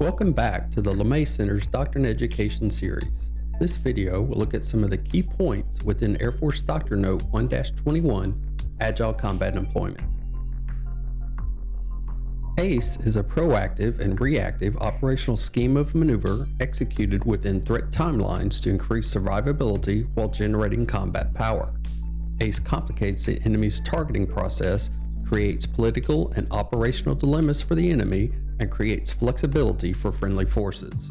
Welcome back to the LeMay Center's Doctrine Education series. This video will look at some of the key points within Air Force Doctrine Note 1-21, Agile Combat Employment. ACE is a proactive and reactive operational scheme of maneuver executed within threat timelines to increase survivability while generating combat power. ACE complicates the enemy's targeting process, creates political and operational dilemmas for the enemy, and creates flexibility for friendly forces.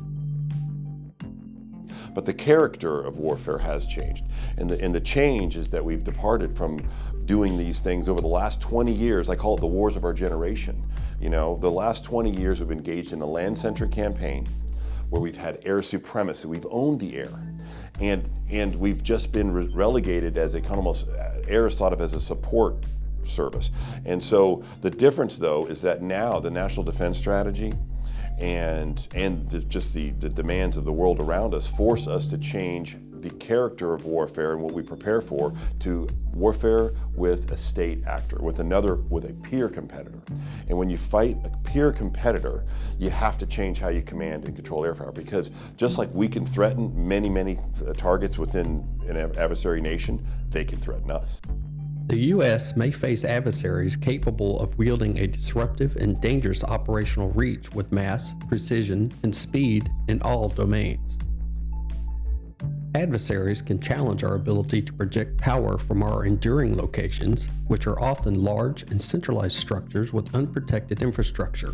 But the character of warfare has changed. And the, and the change is that we've departed from doing these things over the last 20 years. I call it the wars of our generation. You know, the last 20 years we've engaged in a land-centric campaign where we've had air supremacy. We've owned the air. And, and we've just been re relegated as a kind of almost, air is thought of as a support service. And so the difference though is that now the National Defense Strategy and, and the, just the, the demands of the world around us force us to change the character of warfare and what we prepare for to warfare with a state actor, with another, with a peer competitor. And when you fight a peer competitor, you have to change how you command and control air because just like we can threaten many, many uh, targets within an adversary nation, they can threaten us. The U.S. may face adversaries capable of wielding a disruptive and dangerous operational reach with mass, precision, and speed in all domains. Adversaries can challenge our ability to project power from our enduring locations, which are often large and centralized structures with unprotected infrastructure.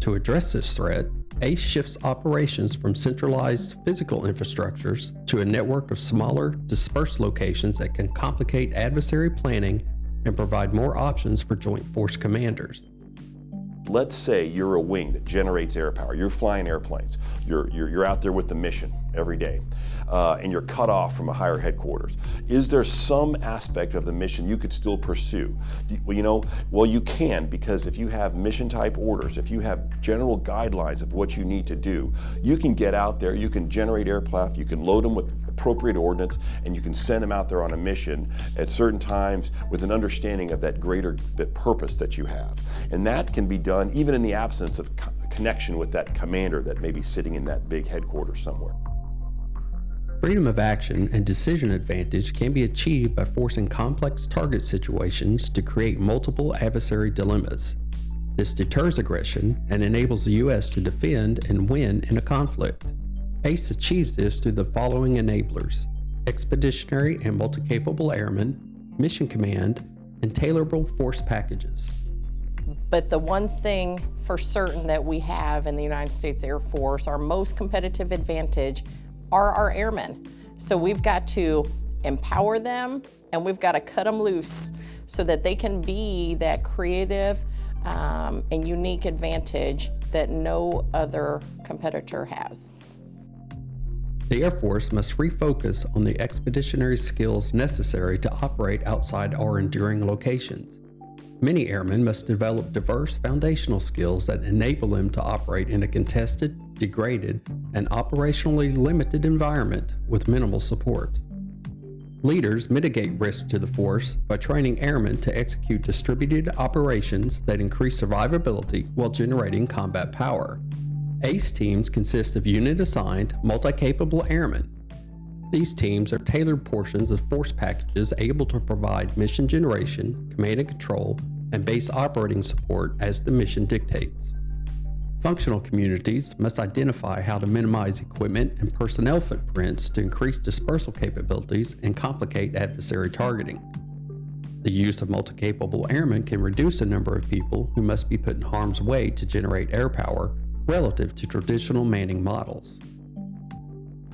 To address this threat, ACE shifts operations from centralized physical infrastructures to a network of smaller, dispersed locations that can complicate adversary planning and provide more options for Joint Force commanders. Let's say you're a wing that generates air power. You're flying airplanes. You're, you're, you're out there with the mission every day, uh, and you're cut off from a higher headquarters. Is there some aspect of the mission you could still pursue? Well, you know, well, you can because if you have mission type orders, if you have general guidelines of what you need to do, you can get out there, you can generate aircraft, you can load them with appropriate ordnance, and you can send them out there on a mission at certain times with an understanding of that greater that purpose that you have. And that can be done even in the absence of co connection with that commander that may be sitting in that big headquarters somewhere. Freedom of action and decision advantage can be achieved by forcing complex target situations to create multiple adversary dilemmas. This deters aggression and enables the U.S. to defend and win in a conflict. ACE achieves this through the following enablers expeditionary and multi capable airmen, mission command, and tailorable force packages. But the one thing for certain that we have in the United States Air Force, our most competitive advantage, are our airmen. So we've got to empower them and we've got to cut them loose so that they can be that creative um, and unique advantage that no other competitor has. The Air Force must refocus on the expeditionary skills necessary to operate outside our enduring locations. Many airmen must develop diverse foundational skills that enable them to operate in a contested, degraded, and operationally limited environment with minimal support. Leaders mitigate risk to the force by training airmen to execute distributed operations that increase survivability while generating combat power. ACE teams consist of unit-assigned, multi-capable airmen. These teams are tailored portions of force packages able to provide mission generation, command and control, and base operating support as the mission dictates. Functional communities must identify how to minimize equipment and personnel footprints to increase dispersal capabilities and complicate adversary targeting. The use of multi-capable airmen can reduce the number of people who must be put in harm's way to generate air power relative to traditional manning models.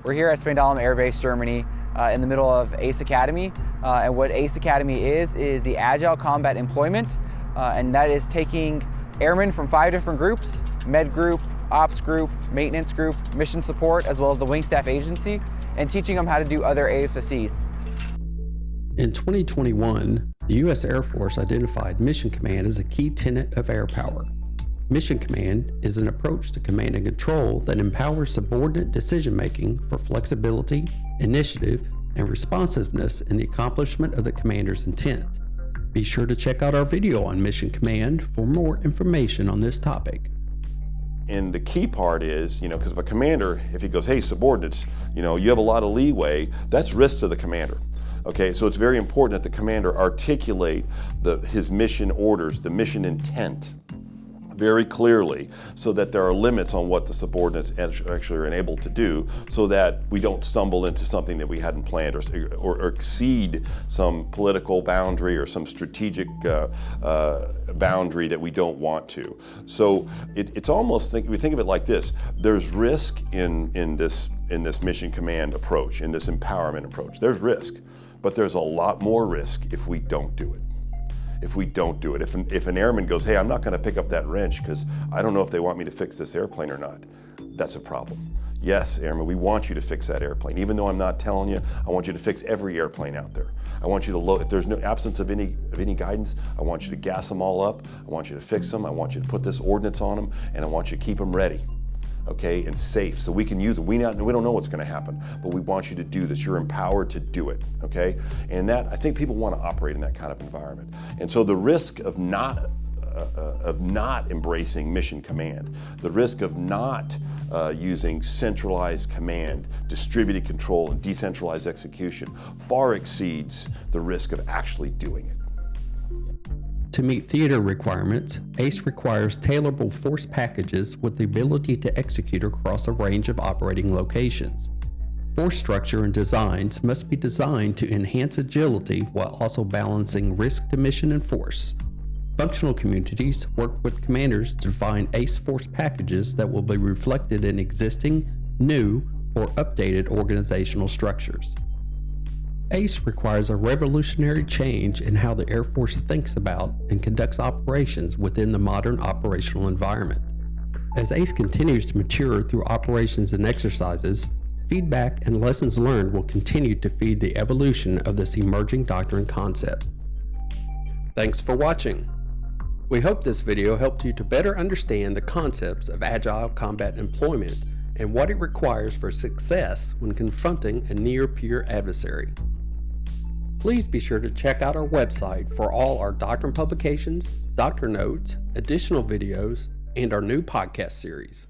We're here at Spangdahlem Air Base, Germany, uh, in the middle of ACE Academy. Uh, and what ACE Academy is, is the Agile Combat Employment, uh, and that is taking airmen from five different groups, med group, ops group, maintenance group, mission support, as well as the wing staff agency, and teaching them how to do other AFSCs. In 2021, the U.S. Air Force identified Mission Command as a key tenet of air power. Mission Command is an approach to command and control that empowers subordinate decision making for flexibility, initiative, and responsiveness in the accomplishment of the commander's intent. Be sure to check out our video on Mission Command for more information on this topic. and the key part is, you know, because if a commander, if he goes, hey, subordinates, you know, you have a lot of leeway, that's risk to the commander. Okay, so it's very important that the commander articulate the, his mission orders, the mission intent very clearly so that there are limits on what the subordinates actually are enabled to do so that we don't stumble into something that we hadn't planned or, or, or exceed some political boundary or some strategic uh, uh, boundary that we don't want to. So it, it's almost, think, we think of it like this, there's risk in, in, this, in this mission command approach, in this empowerment approach. There's risk, but there's a lot more risk if we don't do it if we don't do it. If an, if an airman goes, hey, I'm not gonna pick up that wrench because I don't know if they want me to fix this airplane or not, that's a problem. Yes, airman, we want you to fix that airplane. Even though I'm not telling you, I want you to fix every airplane out there. I want you to load, if there's no absence of any, of any guidance, I want you to gas them all up. I want you to fix them. I want you to put this ordnance on them and I want you to keep them ready okay, and safe so we can use it. We, not, we don't know what's gonna happen, but we want you to do this. You're empowered to do it, okay? And that, I think people wanna operate in that kind of environment. And so the risk of not uh, uh, of not embracing mission command, the risk of not uh, using centralized command, distributed control, and decentralized execution far exceeds the risk of actually doing it. To meet theater requirements, ACE requires tailorable force packages with the ability to execute across a range of operating locations. Force structure and designs must be designed to enhance agility while also balancing risk to mission and force. Functional communities work with commanders to define ACE force packages that will be reflected in existing, new, or updated organizational structures. ACE requires a revolutionary change in how the Air Force thinks about and conducts operations within the modern operational environment. As ACE continues to mature through operations and exercises, feedback and lessons learned will continue to feed the evolution of this emerging doctrine concept. Thanks for watching. We hope this video helped you to better understand the concepts of Agile Combat Employment and what it requires for success when confronting a near-peer adversary. Please be sure to check out our website for all our doctrine publications, doctrine notes, additional videos, and our new podcast series.